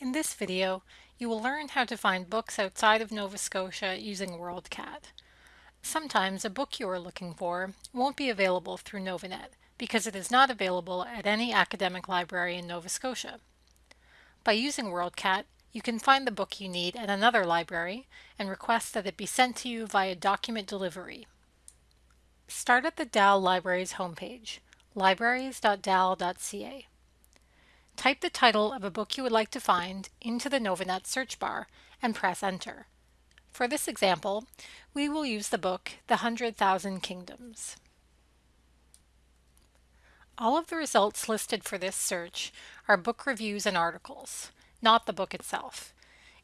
In this video, you will learn how to find books outside of Nova Scotia using WorldCat. Sometimes a book you are looking for won't be available through Novanet because it is not available at any academic library in Nova Scotia. By using WorldCat, you can find the book you need at another library and request that it be sent to you via document delivery. Start at the Dal Libraries homepage, libraries.dal.ca. Type the title of a book you would like to find into the Novanet search bar and press enter. For this example, we will use the book The Hundred Thousand Kingdoms. All of the results listed for this search are book reviews and articles, not the book itself.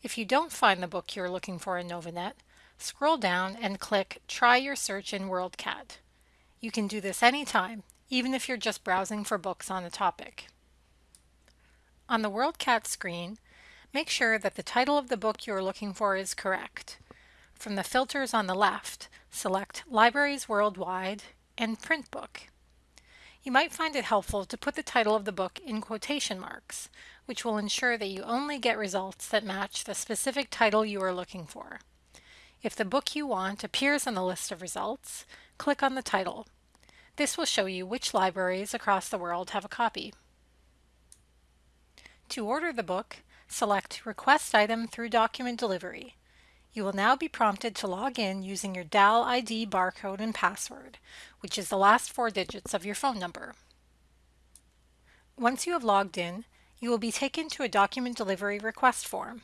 If you don't find the book you're looking for in Novanet, scroll down and click Try your search in WorldCat. You can do this anytime, even if you're just browsing for books on a topic. On the WorldCat screen, make sure that the title of the book you are looking for is correct. From the filters on the left, select Libraries Worldwide and Print Book. You might find it helpful to put the title of the book in quotation marks, which will ensure that you only get results that match the specific title you are looking for. If the book you want appears on the list of results, click on the title. This will show you which libraries across the world have a copy. To order the book, select Request Item through Document Delivery. You will now be prompted to log in using your DAL ID barcode and password, which is the last four digits of your phone number. Once you have logged in, you will be taken to a document delivery request form.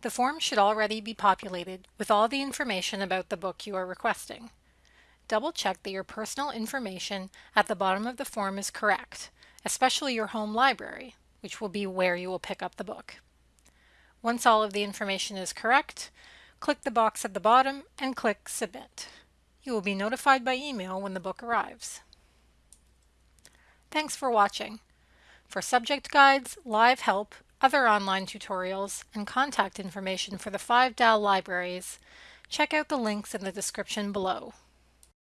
The form should already be populated with all the information about the book you are requesting. Double check that your personal information at the bottom of the form is correct, especially your home library which will be where you will pick up the book. Once all of the information is correct, click the box at the bottom and click Submit. You will be notified by email when the book arrives. Thanks for watching. For subject guides, live help, other online tutorials, and contact information for the five DAL libraries, check out the links in the description below.